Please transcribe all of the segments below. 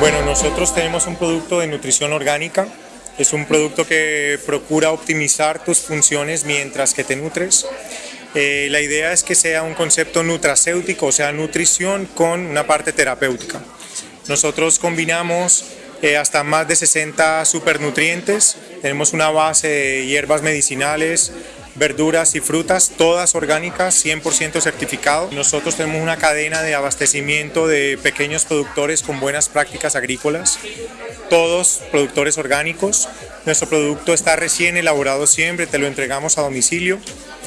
Bueno, nosotros tenemos un producto de nutrición orgánica. Es un producto que procura optimizar tus funciones mientras que te nutres. Eh, la idea es que sea un concepto nutracéutico, o sea, nutrición con una parte terapéutica. Nosotros combinamos eh, hasta más de 60 supernutrientes, tenemos una base de hierbas medicinales, verduras y frutas, todas orgánicas, 100% certificado. Nosotros tenemos una cadena de abastecimiento de pequeños productores con buenas prácticas agrícolas, todos productores orgánicos. Nuestro producto está recién elaborado siempre, te lo entregamos a domicilio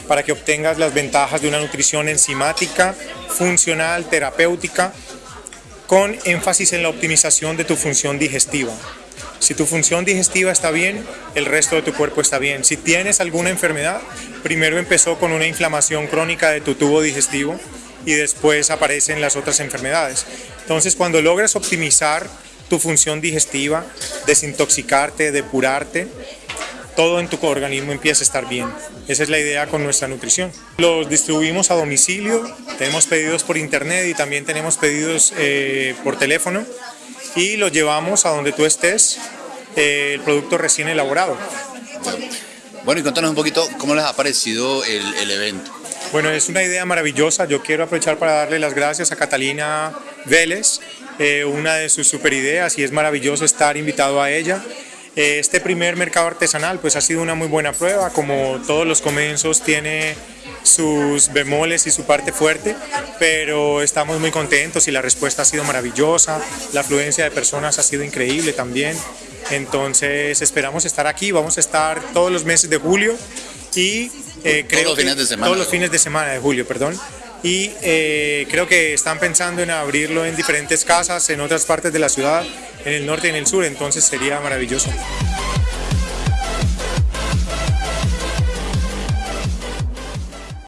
para que obtengas las ventajas de una nutrición enzimática, funcional, terapéutica, con énfasis en la optimización de tu función digestiva. Si tu función digestiva está bien, el resto de tu cuerpo está bien. Si tienes alguna enfermedad, primero empezó con una inflamación crónica de tu tubo digestivo y después aparecen las otras enfermedades. Entonces, cuando logras optimizar tu función digestiva, desintoxicarte, depurarte, todo en tu organismo empieza a estar bien. Esa es la idea con nuestra nutrición. Los distribuimos a domicilio, tenemos pedidos por internet y también tenemos pedidos eh, por teléfono y lo llevamos a donde tú estés, eh, el producto recién elaborado. Bueno, y contanos un poquito cómo les ha parecido el, evento. Bueno, es una idea maravillosa. Yo quiero aprovechar para darle las gracias a Catalina Vélez, eh, una de sus super ideas y es maravilloso estar invitado a ella. Eh, este primer mercado artesanal pues ha sido una muy buena prueba, como todos los comienzos tiene sus bemoles y su parte fuerte, pero estamos muy contentos y la respuesta ha sido maravillosa, la afluencia de personas ha sido increíble también, entonces esperamos estar aquí, vamos a estar todos los meses de julio y eh, creo todos los fines de semana. Todos los fines de semana de julio, perdón. Y eh, creo que están pensando en abrirlo en diferentes casas, en otras partes de la ciudad, en el norte y en el sur, entonces sería maravilloso.